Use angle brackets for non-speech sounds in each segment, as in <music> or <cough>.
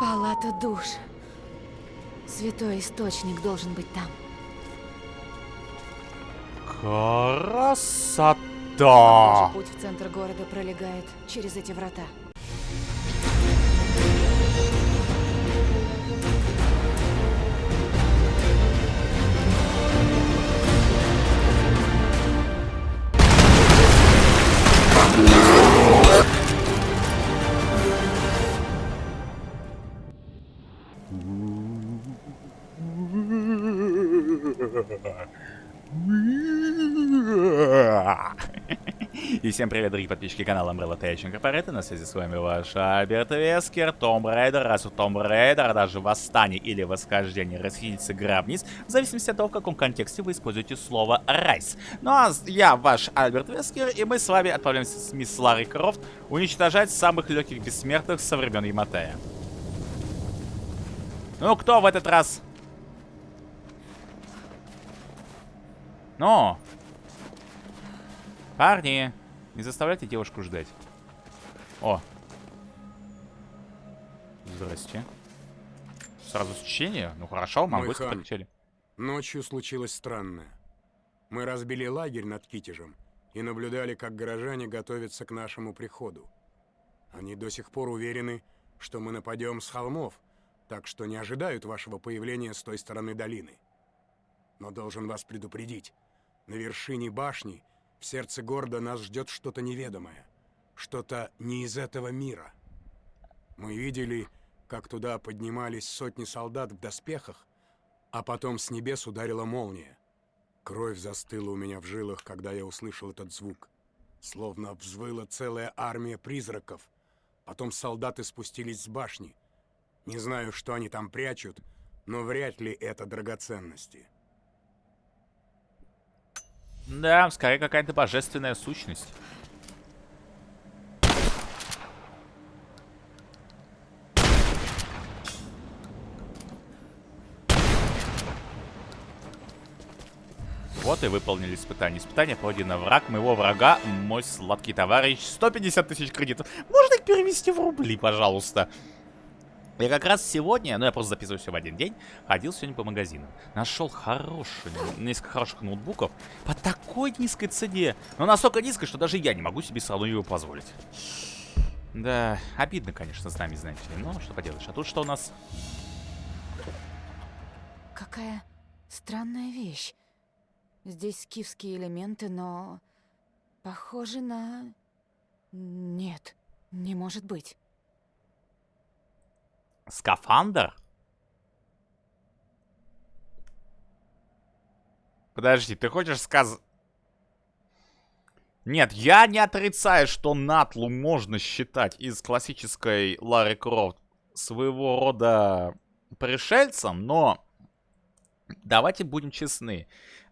Палата душ. Святой источник должен быть там. Красота! Путь в центр города пролегает через эти врата. И всем привет, дорогие подписчики канала Umbrella Tech Incorporated. На связи с вами ваш Альберт Вескер, Tomb Raider. Rise of Tomb Raider, даже восстание или восхождение расхитительницы гробниц, в зависимости от того, в каком контексте вы используете слово «rise». Ну а я ваш Альберт Вескер, и мы с вами отправляемся с мисс Ларой Крофт уничтожать самых легких бессмертных со времен Яматея. Ну, кто в этот раз? Ну, парни, не заставляйте девушку ждать. О. Здрасте. Сразу сечение? Ну хорошо, хан. полетели. Ночью случилось странное. Мы разбили лагерь над Китежем и наблюдали, как горожане готовятся к нашему приходу. Они до сих пор уверены, что мы нападем с холмов, так что не ожидают вашего появления с той стороны долины. Но должен вас предупредить, на вершине башни, в сердце города нас ждет что-то неведомое, что-то не из этого мира. Мы видели, как туда поднимались сотни солдат в доспехах, а потом с небес ударила молния. Кровь застыла у меня в жилах, когда я услышал этот звук. Словно взвыла целая армия призраков. Потом солдаты спустились с башни. Не знаю, что они там прячут, но вряд ли это драгоценности. Да, скорее какая-то божественная сущность. Вот и выполнили испытание. Испытание пройдено. Враг моего врага, мой сладкий товарищ. 150 тысяч кредитов. Можно их перевести в рубли, пожалуйста? Я как раз сегодня, ну я просто записываю все в один день, ходил сегодня по магазинам. Нашел хороший, несколько хороших ноутбуков по такой низкой цене. Но настолько низкой, что даже я не могу себе сразу его позволить. Да, обидно, конечно, с нами, знаете ли. Но что поделаешь. А тут что у нас? Какая странная вещь. Здесь скифские элементы, но... Похоже на... Нет, не может быть. Скафандр? Подожди, ты хочешь сказать... Нет, я не отрицаю, что Натлу можно считать из классической Ларри Крофт своего рода пришельцем, но давайте будем честны.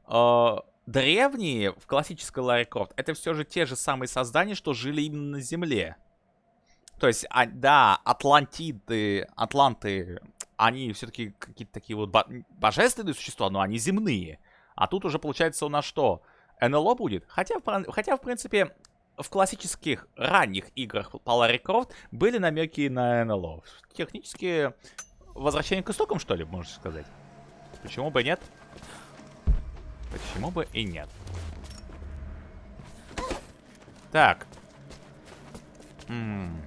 Э, древние в классической Ларри Крофт это все же те же самые создания, что жили именно на Земле. То есть, а, да, Атлантиды, Атланты, они все-таки какие-то такие вот бо божественные существа, но они земные. А тут уже получается у нас что? НЛО будет? Хотя, хотя в принципе, в классических ранних играх по Ларри Крофт были намеки на НЛО. Технически возвращение к истокам, что ли, можно сказать? Почему бы нет? Почему бы и нет? Так. М.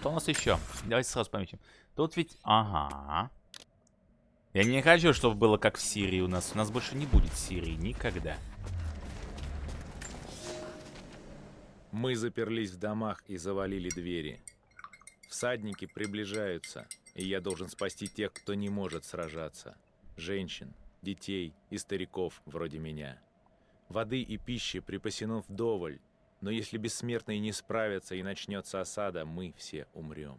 Что у нас еще? Давайте сразу пометим. Тут ведь... Ага. Я не хочу, чтобы было как в Сирии у нас. У нас больше не будет Сирии никогда. Мы заперлись в домах и завалили двери. Всадники приближаются, и я должен спасти тех, кто не может сражаться. Женщин, детей и стариков вроде меня. Воды и пищи припасено вдоволь, но если бессмертные не справятся и начнется осада, мы все умрем.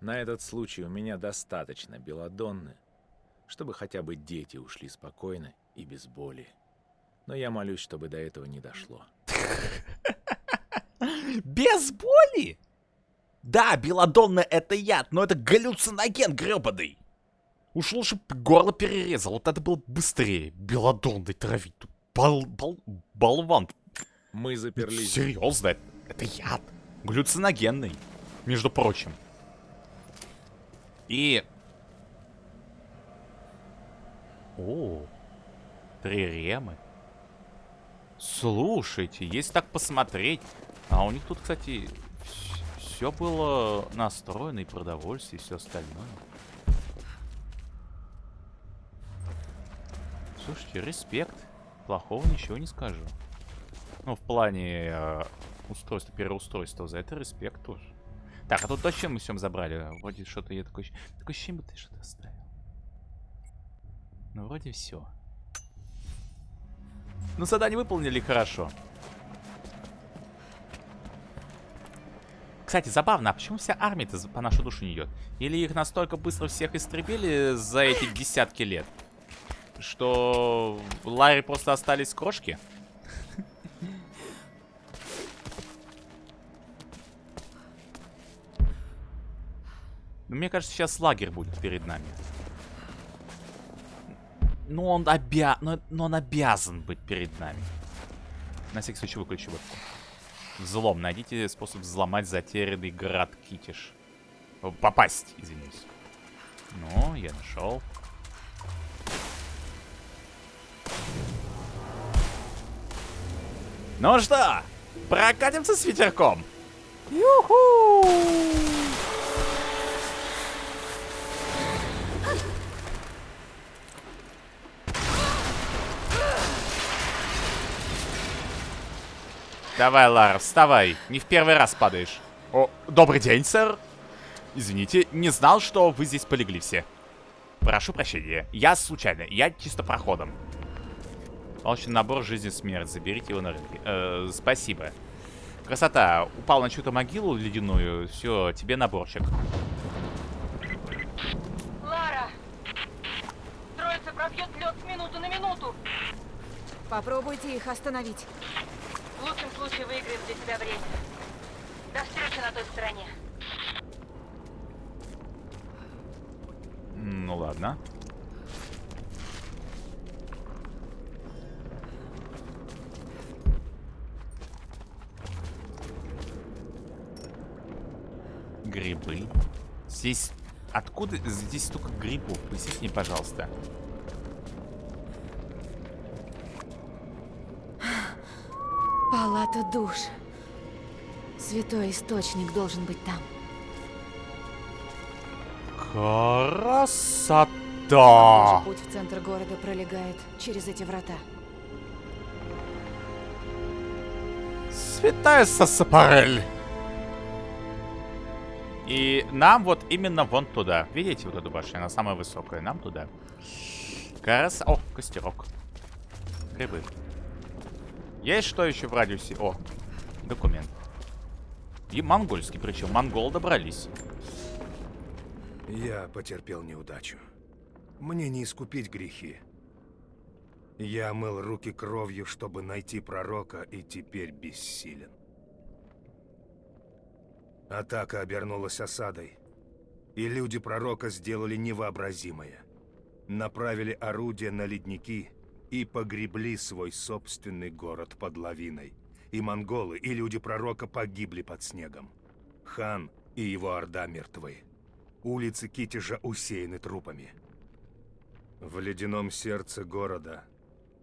На этот случай у меня достаточно белодонны, чтобы хотя бы дети ушли спокойно и без боли. Но я молюсь, чтобы до этого не дошло. <laughs> Без боли? Да, белодонна это яд, но это галлюциноген гребаный. Уж лучше горло перерезал, вот это было быстрее. Белодонной травить. Бол, бол, болван. Мы заперлись. Серьезно, это, яд. Галлюциногенный, между прочим. И... О, триремы. Слушайте, если так посмотреть... А у них тут, кстати, все было настроено, и продовольствие, и все остальное. Слушайте, респект. Плохого ничего не скажу. Ну, в плане э, устройства, переустройства. За это респект тоже. Так, а тут зачем мы всем забрали? Вроде что-то я такой... Такое ощущение, ты что-то оставил. Ну, вроде все. Ну, задание выполнили хорошо. Кстати, забавно, а почему вся армия-то по нашу душу не идет? Или их настолько быстро всех истребили за эти десятки лет? Что Ларри просто остались крошки? Ну, мне кажется, сейчас лагерь будет перед нами. Ну, он обя... Но, но он обязан быть перед нами. На всякий случай выключу вебку. Взлом. Найдите способ взломать затерянный град Китиш. Попасть, извиняюсь. Ну, я нашел. Ну что, прокатимся с ветерком? Юху! Давай, Лара, вставай. Не в первый раз падаешь. О, добрый день, сэр. Извините, не знал, что вы здесь полегли все. Прошу прощения. Я случайно. Я чисто проходом. Получен набор жизни смерть. Заберите его на рынке. Э, спасибо. Красота. Упал на чью-то могилу ледяную. Все, тебе наборчик. Лара! Троица пробьет лед с минуты на минуту. Попробуйте их остановить. В лучшем случае выиграем для тебя время. До встречи на той стороне. Ну ладно. Грибы. Здесь... Откуда здесь столько грибов? Поясните мне, пожалуйста. Палата душ. Святой источник должен быть там. Красота! Путь в центр города пролегает через эти врата. Святая Сасапарель. И нам вот именно вон туда. Видите вот эту башню? Она самая высокая. Нам туда. Крас... О, костерок. Грибы. Есть что еще в радиусе? О, документ. И монгольский, причем монгол добрались. Я потерпел неудачу. Мне не искупить грехи. Я мыл руки кровью, чтобы найти пророка, и теперь бессилен. Атака обернулась осадой, и люди пророка сделали невообразимое. Направили орудия на ледники и погребли свой собственный город под лавиной. И монголы, и люди пророка погибли под снегом. Хан и его орда мертвы. Улицы Китежа усеяны трупами. В ледяном сердце города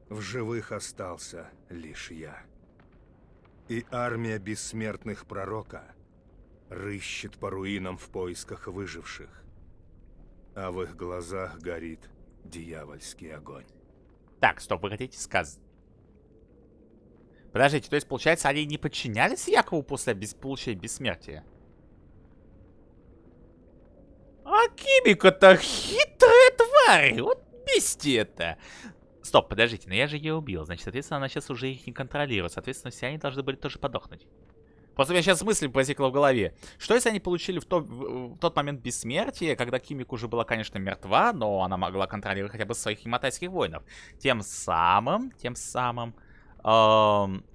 в живых остался лишь я. И армия бессмертных пророка рыщет по руинам в поисках выживших. А в их глазах горит дьявольский огонь. Так, стоп, вы хотите сказать? Подождите, то есть, получается, они не подчинялись Якову после бес... получения бессмертия? А Кимика-то хитрая тварь! Вот бесите это! Стоп, подождите, но я же ее убил. Значит, соответственно, она сейчас уже их не контролирует. Соответственно, все они должны были тоже подохнуть. Просто у меня сейчас мысль возникла в голове. Что если они получили в, то, в, тот момент бессмертие, когда Кимик уже была, конечно, мертва, но она могла контролировать хотя бы своих химатайских воинов. Тем самым, тем самым, эм,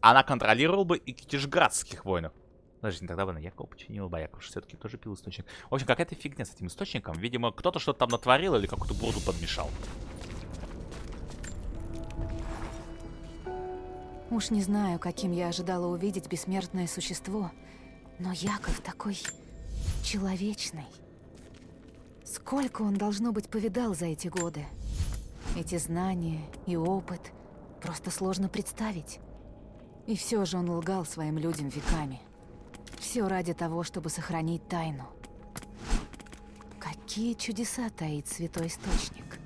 она контролировала бы и китежградских воинов. Подожди, тогда бы на Якова починила бы, а Яков все-таки тоже пил источник. В общем, какая-то фигня с этим источником. Видимо, кто-то что-то там натворил или какую-то бурду подмешал. Уж не знаю, каким я ожидала увидеть бессмертное существо, но Яков такой человечный. Сколько он, должно быть, повидал за эти годы. Эти знания и опыт просто сложно представить. И все же он лгал своим людям веками. Все ради того, чтобы сохранить тайну. Какие чудеса таит Святой Источник?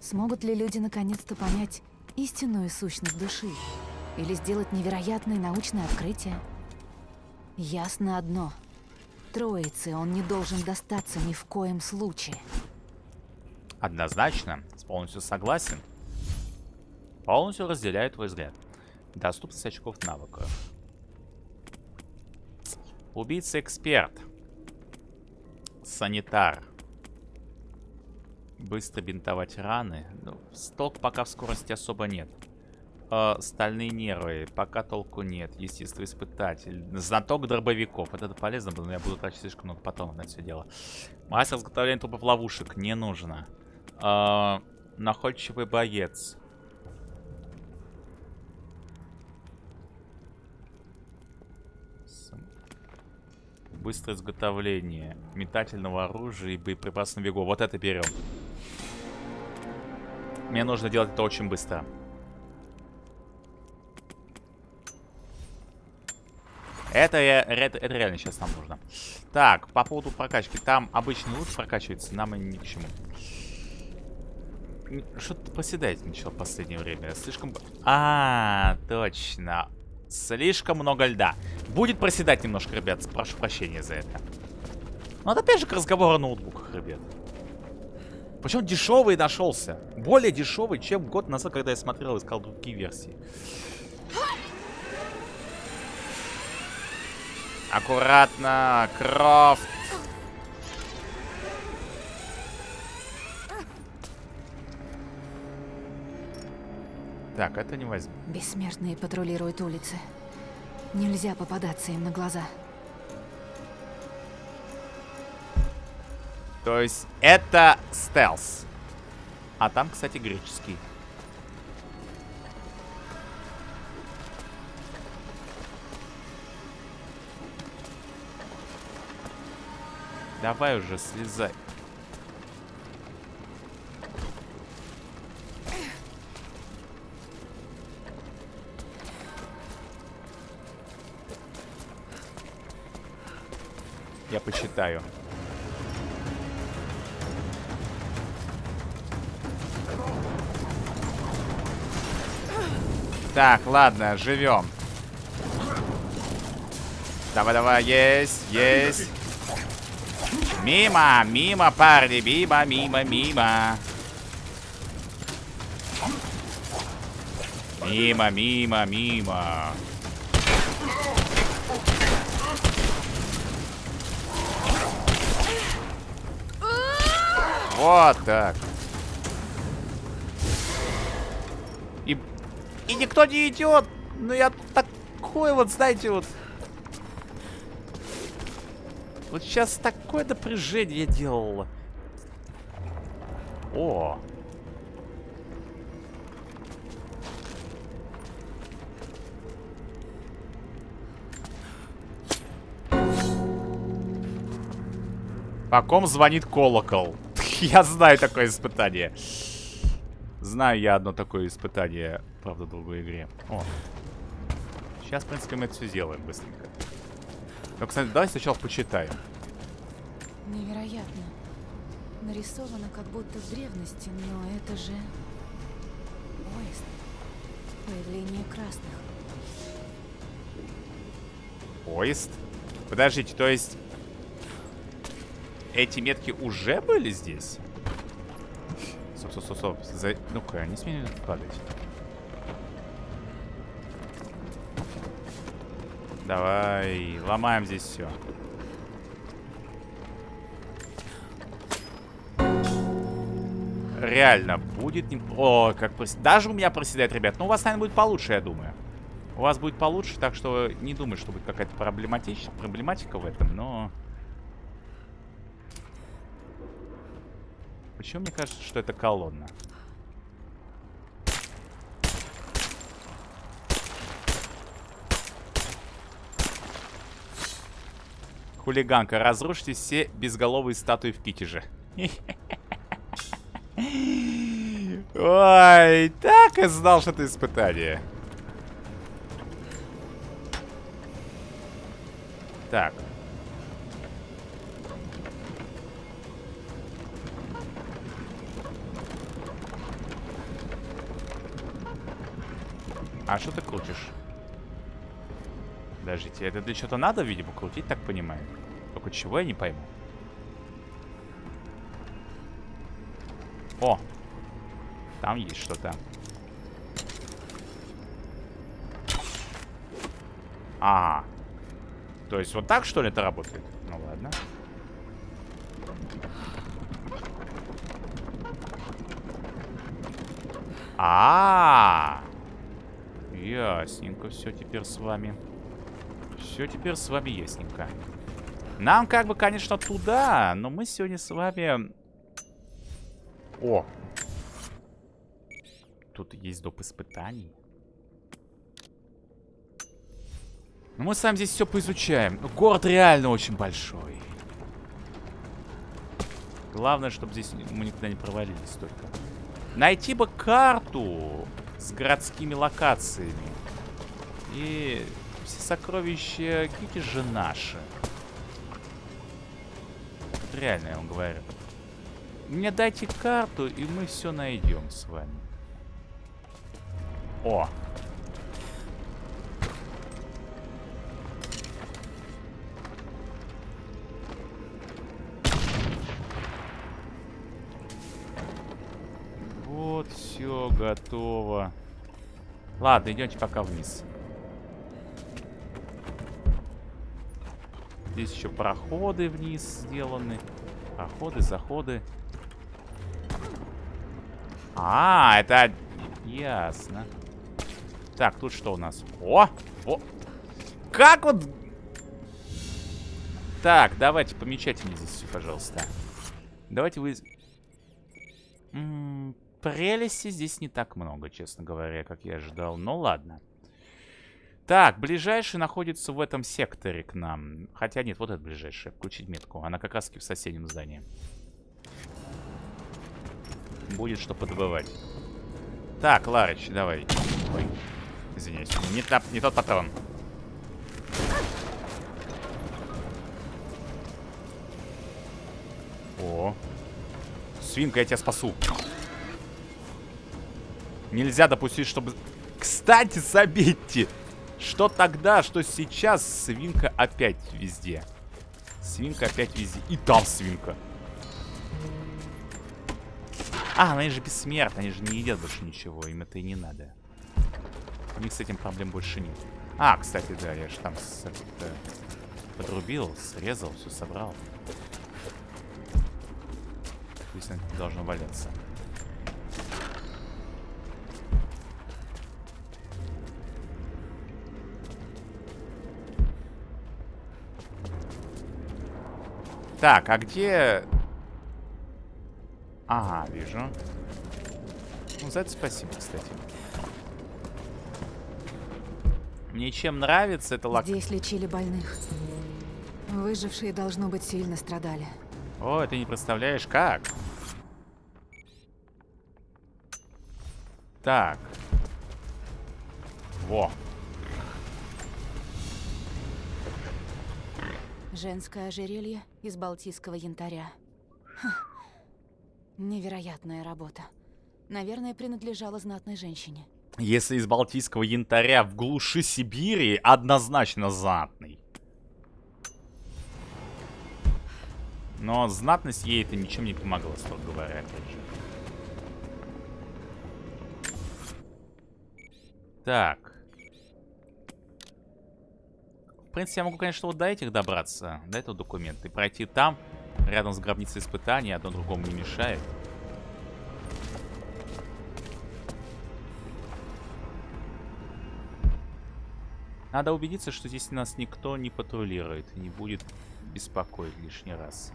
Смогут ли люди наконец-то понять истинную сущность души? Или сделать невероятное научное открытие? Ясно одно. Троице он не должен достаться ни в коем случае. Однозначно, полностью согласен. Полностью разделяю твой взгляд. Доступность очков навыков. Убийца-эксперт. Санитар. Быстро бинтовать раны. Ну, столк пока в скорости особо нет. Э, стальные нервы. Пока толку нет. Естественно, испытатель. Знаток дробовиков. Это полезно было, но я буду тратить слишком много патронов на это все дело. Мастер изготовления трупов ловушек. Не нужно. Э, находчивый боец. Быстрое изготовление метательного оружия и боеприпасов на бегу. Вот это берем. Мне нужно делать это очень быстро. Это, это, это реально сейчас нам нужно. Так, по поводу прокачки. Там обычный лут прокачивается, нам и ни к чему. Что-то проседает начало в последнее время. Слишком... А, точно. Слишком много льда. Будет проседать немножко, ребят. Прошу прощения за это. Но это опять же к разговору о ноутбуках, ребят. Причем дешевый нашелся. Более дешевый, чем год назад, когда я смотрел и искал другие версии. Аккуратно, Крофт. Так, это не возьму. Бессмертные патрулируют улицы. Нельзя попадаться им на глаза. То есть это стелс. А там, кстати, греческий. Давай уже, слезай. Я почитаю. Так, ладно, живем. Давай-давай, есть, есть. Мимо, мимо, парни, мимо, мимо, мимо. Мимо, мимо, мимо. Вот так. И, и никто не идет. Ну я такой вот, знаете, вот... Вот сейчас такое напряжение делало. О! По ком звонит колокол? <laughs> Я знаю такое испытание. Знаю я одно такое испытание, правда, в другой игре. О. Сейчас, в принципе, мы это все сделаем быстренько. Но, кстати, давай сначала почитаем. Невероятно. Нарисовано как будто в древности, но это же... Поезд. Появление красных. Поезд? Подождите, то есть... Эти метки уже были здесь? Стоп, стоп, стоп, стоп. За... Ну-ка, не смей падать. Давай, ломаем здесь все. Реально, будет не... О, как прос... Даже у меня проседает, ребят. Но у вас, наверное, будет получше, я думаю. У вас будет получше, так что не думаю, что будет какая-то проблематич... проблематика в этом, но... Почему мне кажется, что это колонна? Хулиганка, разрушите все безголовые статуи в Китеже. Ой, так и знал, что это испытание. Так. А что ты крутишь? Подождите, это для чего-то надо, видимо, крутить, так понимаю. Только чего я не пойму. О! Там есть что-то. Ага. То есть вот так, что ли, это работает? Ну ладно. А, -а, -а. Ясненько все теперь с вами. Все теперь с вами ясненько. Нам как бы, конечно, туда, но мы сегодня с вами... О! Тут есть доп. испытаний. Ну, мы сами здесь все поизучаем. Город реально очень большой. Главное, чтобы здесь мы никогда не провалились только. Найти бы карту с городскими локациями. И все сокровища Кити же наши. Вот реально, я вам говорю. Мне дайте карту, и мы все найдем с вами. О! Вот, все готово. Ладно, идемте пока вниз. Здесь еще проходы вниз сделаны. Проходы, заходы. А, это... Ясно. Так, тут что у нас? О! О! Как вот... Так, давайте, помечайте мне здесь все, пожалуйста. Давайте вы... М -м, прелести здесь не так много, честно говоря, как я ожидал. Ну ладно. Так, ближайший находится в этом секторе к нам. Хотя нет, вот это ближайшая. Включить метку. Она как раз в соседнем здании. Будет что подобывать. Так, Ларыч, давай. Ой, извиняюсь. Не, та, не тот патрон. О. Свинка, я тебя спасу. Нельзя допустить, чтобы... Кстати, забейте! Что тогда, что сейчас свинка опять везде. Свинка опять везде. И там свинка. А, они же бессмертны, они же не едят больше ничего, им это и не надо. У них с этим проблем больше нет. А, кстати, да, я же там с, это, подрубил, срезал, все собрал. Пусть это должно валяться. Так, а где... Ага, вижу. Ну, за это спасибо, кстати. Мне чем нравится, это лак... Здесь лечили больных. Выжившие, должно быть, сильно страдали. О, ты не представляешь, как? Так. Во. Женское ожерелье из балтийского янтаря. Ха. Невероятная работа. Наверное, принадлежала знатной женщине. Если из балтийского янтаря в глуши Сибири, однозначно знатный. Но знатность ей это ничем не помогла, строго говоря, опять же. Так. В принципе, я могу, конечно, вот до этих добраться, до этого документа, и пройти там, рядом с гробницей испытаний, одно другому не мешает. Надо убедиться, что здесь нас никто не патрулирует не будет беспокоить лишний раз.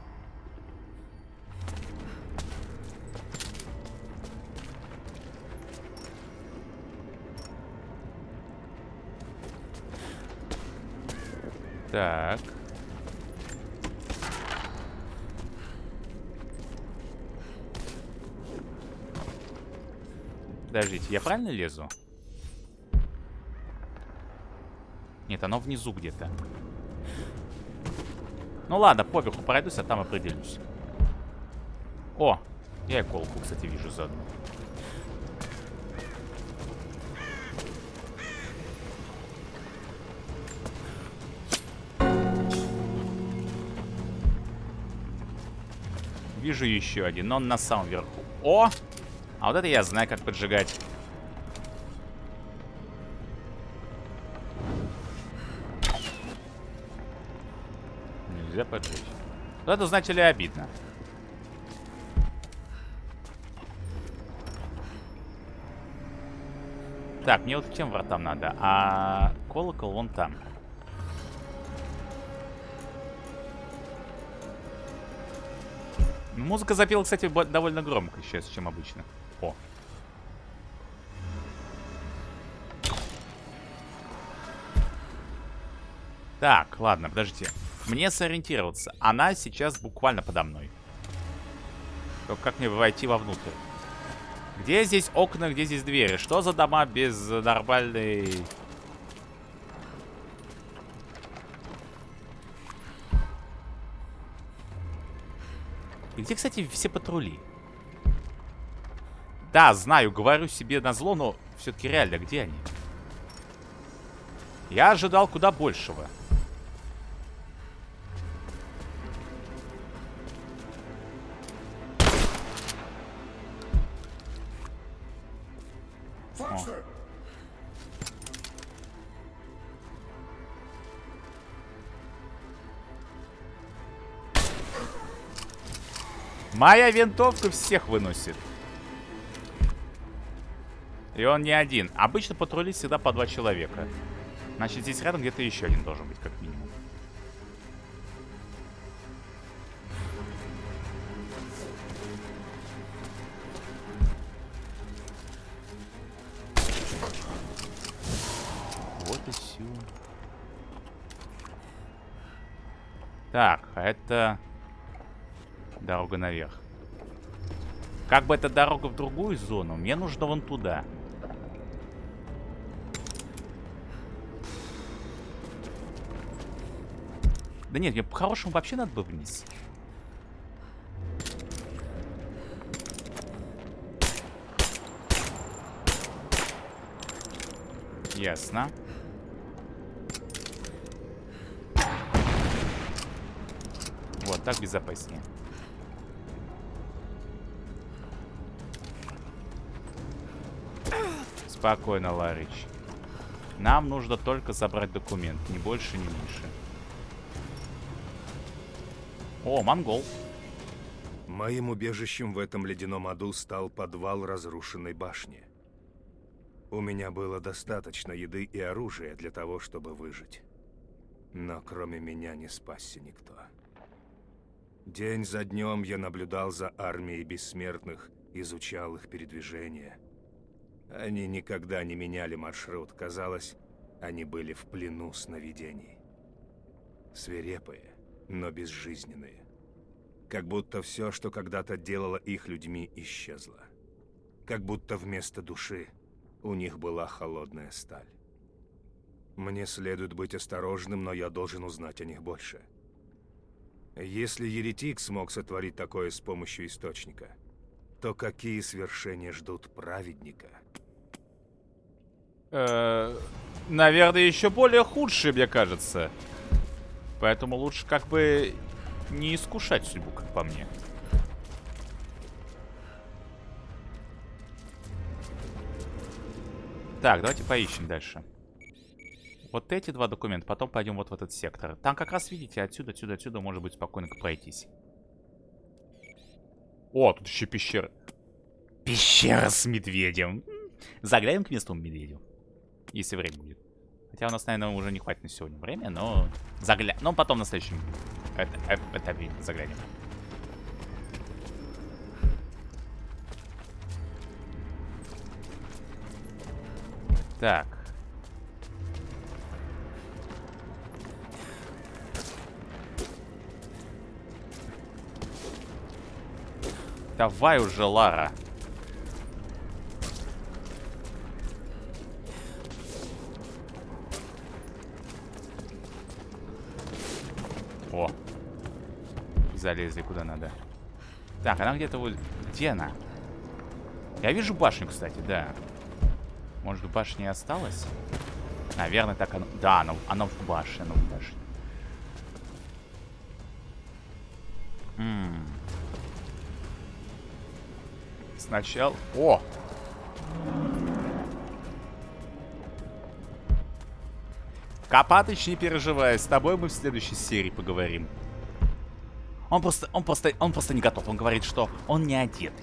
Так. Подождите, я правильно лезу? Нет, оно внизу где-то. Ну ладно, поверху пройдусь, а там определюсь. О, я и колку, кстати, вижу заодно. Вижу еще один, но он на самом верху. О! А вот это я знаю, как поджигать. Нельзя поджечь. Вот это, знаете ли, обидно. Так, мне вот к тем вратам надо, а колокол вон там. Музыка запела, кстати, довольно громко сейчас, чем обычно. О. Так, ладно, подождите. Мне сориентироваться. Она сейчас буквально подо мной. Только как мне войти вовнутрь? Где здесь окна, где здесь двери? Что за дома без нормальной... где, кстати, все патрули? Да, знаю, говорю себе на зло, но все-таки реально, где они? Я ожидал куда большего. Моя винтовка всех выносит. И он не один. Обычно патрулит всегда по два человека. Значит, здесь рядом где-то еще один должен быть, как минимум. Вот и все. Так, а это дорога наверх. Как бы это дорога в другую зону, мне нужно вон туда. Да нет, мне по-хорошему вообще надо бы вниз. Ясно. Вот, так безопаснее. Спокойно, Ларич. Нам нужно только забрать документ, ни больше, ни меньше. О, монгол. Моим убежищем в этом ледяном аду стал подвал разрушенной башни. У меня было достаточно еды и оружия для того, чтобы выжить. Но кроме меня не спасся никто. День за днем я наблюдал за армией бессмертных, изучал их передвижения. Они никогда не меняли маршрут. Казалось, они были в плену сновидений. Свирепые, но безжизненные. Как будто все, что когда-то делало их людьми, исчезло. Как будто вместо души у них была холодная сталь. Мне следует быть осторожным, но я должен узнать о них больше. Если еретик смог сотворить такое с помощью источника, то какие свершения ждут праведника? Э, наверное, еще более худшие, мне кажется. Поэтому лучше как бы не искушать судьбу, как по мне. Так, давайте поищем дальше. Вот эти два документа, потом пойдем вот в этот сектор. Там как раз, видите, отсюда, отсюда, отсюда может быть спокойно пройтись. О, тут еще пещера. Пещера с медведем. Заглянем к местному медведю. Если время будет. Хотя у нас, наверное, уже не хватит на сегодня время, но загля... Но потом на следующем этапе заглянем. Так. Давай уже, Лара. О. Залезли куда надо. Так, она где-то вот... Где она? Я вижу башню, кстати, да. Может, в башне осталось? Наверное, так оно... Да, оно, оно в башне, оно в башне. М. Сначала... О! Копатыч, не переживай, с тобой мы в следующей серии поговорим. Он просто, он просто, он просто не готов. Он говорит, что он не одет.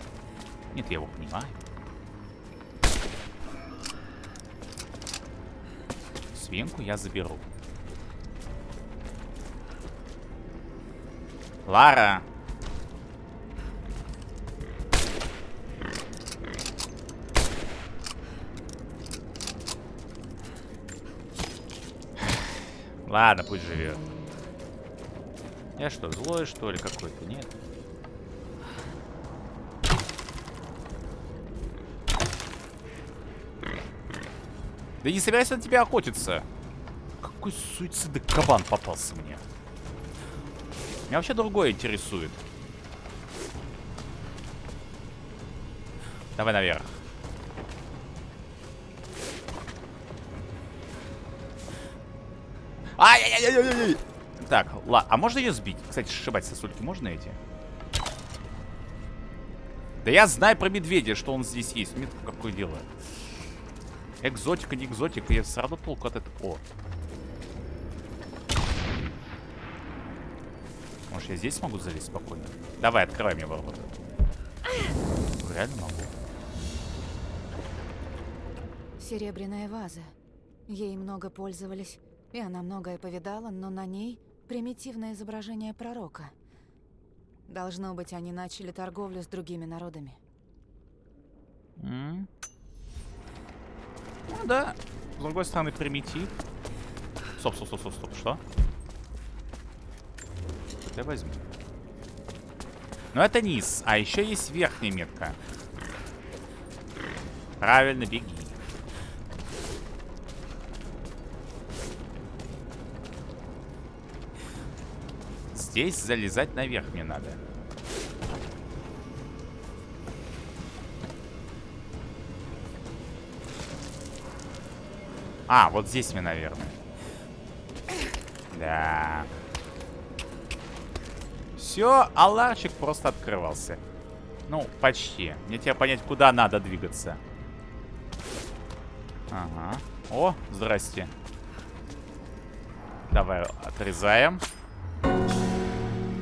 Нет, я его понимаю. Свинку я заберу. Лара. Ладно, пусть живет. Я что, злой, что ли, какой-то? Нет. Да не собирайся на тебя охотиться. Какой суицидный кабан попался мне. Меня вообще другое интересует. Давай наверх. Ай-яй-яй-яй-яй! Так, ладно. А можно ее сбить? Кстати, сшибать сосульки можно эти? Да я знаю про медведя, что он здесь есть. Мне какое дело. Экзотика, не экзотика. Я все равно толку от этого. О. Может, я здесь смогу залезть спокойно? Давай, открывай мне ворота. Реально могу. Серебряная ваза. Ей много пользовались, и она многое повидала, но на ней примитивное изображение пророка. Должно быть, они начали торговлю с другими народами. М? Ну да. С другой стороны, примитив. Стоп, стоп, стоп, стоп, стоп. Что? Это возьму. Но это низ. А еще есть верхняя метка. Правильно, беги. Здесь залезать наверх мне надо. А, вот здесь мне, наверное. Да. Все, аларчик просто открывался. Ну, почти. Мне тебе понять, куда надо двигаться. Ага. О, здрасте. Давай отрезаем.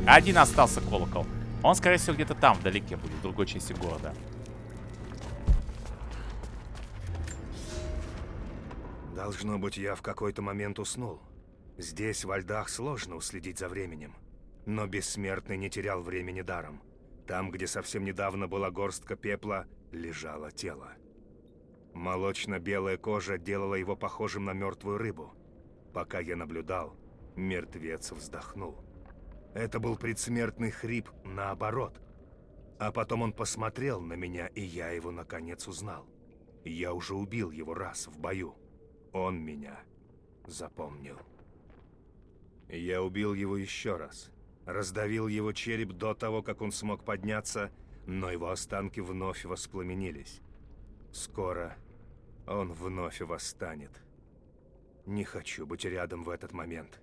Один остался колокол. Он, скорее всего, где-то там, вдалеке будет, в другой части города. Должно быть, я в какой-то момент уснул. Здесь, во льдах, сложно уследить за временем. Но Бессмертный не терял времени даром. Там, где совсем недавно была горстка пепла, лежало тело. Молочно-белая кожа делала его похожим на мертвую рыбу. Пока я наблюдал, мертвец вздохнул. Это был предсмертный хрип наоборот. А потом он посмотрел на меня, и я его наконец узнал. Я уже убил его раз в бою. Он меня запомнил. Я убил его еще раз. Раздавил его череп до того, как он смог подняться, но его останки вновь воспламенились. Скоро он вновь восстанет. Не хочу быть рядом в этот момент.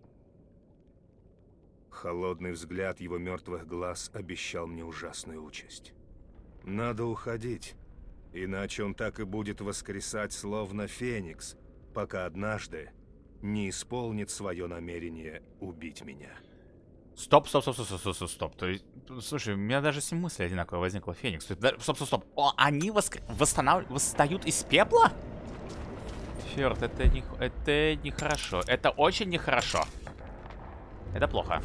Холодный взгляд его мертвых глаз обещал мне ужасную участь. Надо уходить, иначе он так и будет воскресать, словно феникс, пока однажды не исполнит свое намерение убить меня. Стоп, стоп, стоп, стоп, стоп, стоп, стоп. То есть, слушай, у меня даже с ним мысль одинаковая возникла. Феникс. Есть, стоп, стоп, стоп. О, они воск... восстанов... восстают из пепла? Черт, это не... это нехорошо. Это очень нехорошо. Это плохо.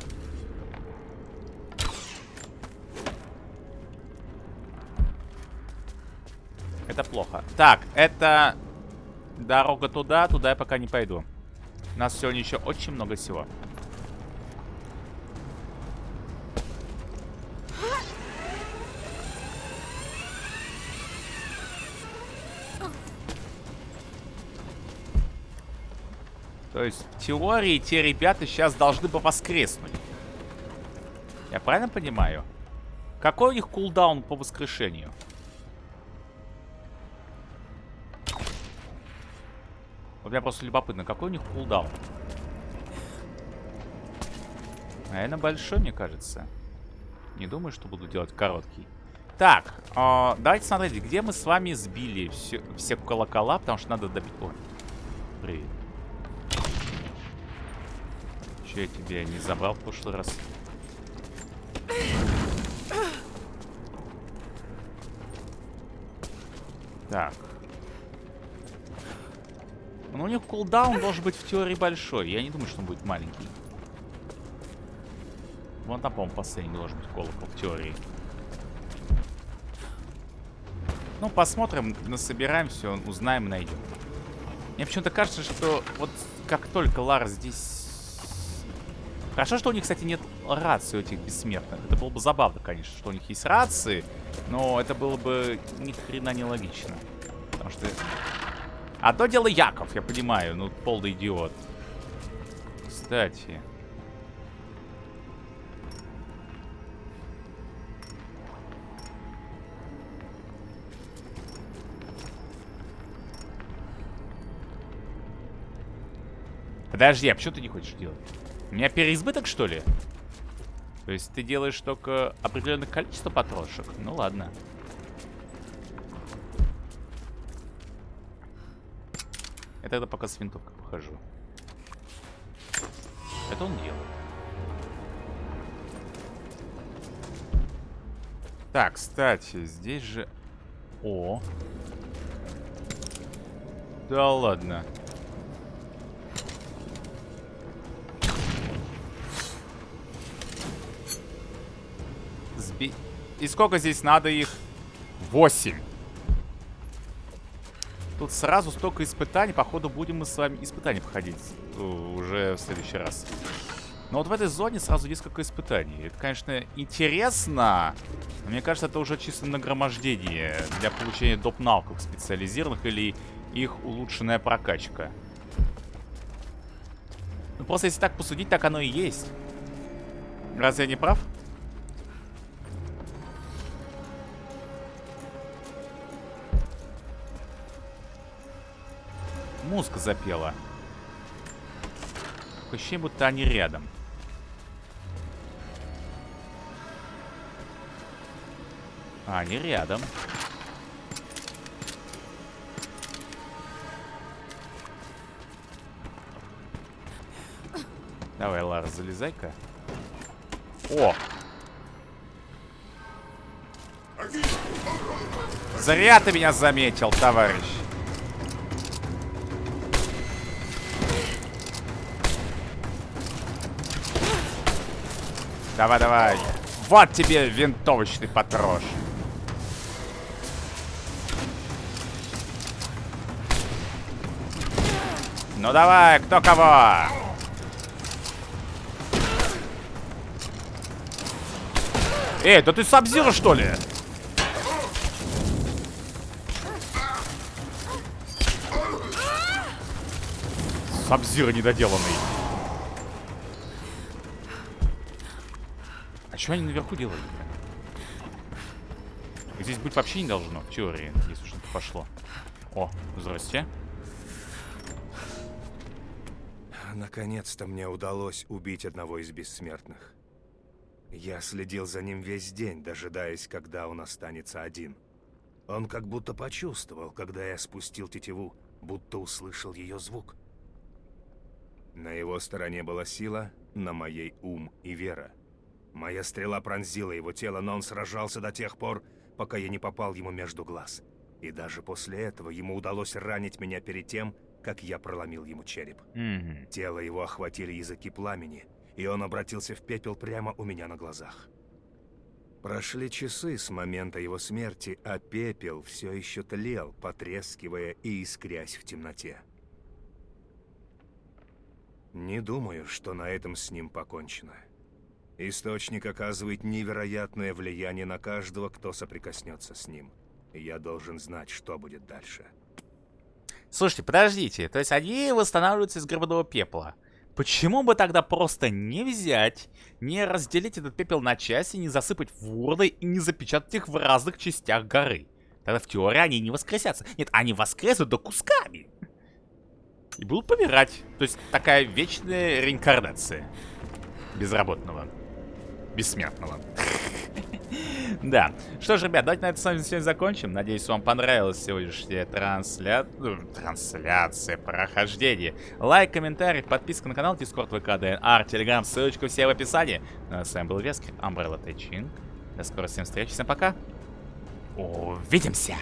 Это плохо. Так, это дорога туда, туда я пока не пойду. У нас сегодня еще очень много всего. То есть, в теории, те ребята сейчас должны бы воскреснуть. Я правильно понимаю? Какой у них кулдаун по воскрешению? Вот меня просто любопытно, какой у них кулдаун? Наверное, большой, мне кажется. Не думаю, что буду делать короткий. Так, э, давайте смотрите, где мы с вами сбили все, все колокола, потому что надо добить... Ой, привет. Че я тебя не забрал в прошлый раз? Так. Ну, у них кулдаун должен быть в теории большой. Я не думаю, что он будет маленький. Вон там, по-моему, последний должен быть колокол в теории. Ну, посмотрим, насобираем все, узнаем, найдем. Мне почему-то кажется, что вот как только Лара здесь... Хорошо, что у них, кстати, нет рации у этих бессмертных. Это было бы забавно, конечно, что у них есть рации, но это было бы ни хрена не логично. Потому что... Одно дело Яков, я понимаю, ну, полный идиот. Кстати... Подожди, а почему ты не хочешь делать? У меня переизбыток, что ли? То есть ты делаешь только определенное количество патрошек? Ну ладно. Я тогда пока с винтовкой похожу. Это он делает. Так, кстати, здесь же... О. Да ладно. Сби... И сколько здесь надо их? Восемь. Тут сразу столько испытаний. Походу, будем мы с вами испытания проходить э, уже в следующий раз. Но вот в этой зоне сразу несколько испытаний. Это, конечно, интересно. Но мне кажется, это уже чисто нагромождение для получения доп. навыков специализированных или их улучшенная прокачка. Ну, просто если так посудить, так оно и есть. Разве я не прав? Музыка запела. Ощущение, будто они рядом. А, они рядом. Давай, Лара, залезай-ка. О! Зря ты меня заметил, товарищ. Давай, давай. Вот тебе винтовочный патрош. Ну давай, кто кого? Эй, да ты Сабзира, что ли? Сабзира недоделанный. А что они наверху делают? Здесь быть вообще не должно, в теории, если что-то пошло. О, здрасте. Наконец-то мне удалось убить одного из бессмертных. Я следил за ним весь день, дожидаясь, когда он останется один. Он как будто почувствовал, когда я спустил тетиву, будто услышал ее звук. На его стороне была сила, на моей ум и вера. Моя стрела пронзила его тело, но он сражался до тех пор, пока я не попал ему между глаз. И даже после этого ему удалось ранить меня перед тем, как я проломил ему череп. Угу. Тело его охватили языки пламени, и он обратился в пепел прямо у меня на глазах. Прошли часы с момента его смерти, а пепел все еще тлел, потрескивая и искрясь в темноте. Не думаю, что на этом с ним покончено. Источник оказывает невероятное влияние на каждого, кто соприкоснется с ним. Я должен знать, что будет дальше. Слушайте, подождите. То есть они восстанавливаются из гробового пепла. Почему бы тогда просто не взять, не разделить этот пепел на части, не засыпать в урны и не запечатать их в разных частях горы? Тогда в теории они не воскресятся. Нет, они воскреснут до кусками. И будут помирать. То есть такая вечная реинкарнация. Безработного. Бессмертного. <laughs> Да. Что ж, ребят, давайте на этом с вами сегодня закончим. Надеюсь, вам понравилась сегодняшняя трансля... ну, трансляция, прохождение. Лайк, комментарий, подписка на канал, Discord, ВК, ДНР, Телеграм, ссылочка все в описании. Ну, а с вами был Вескер, Umbrella Tech Inc. До скорой всем встреч, всем пока. Увидимся!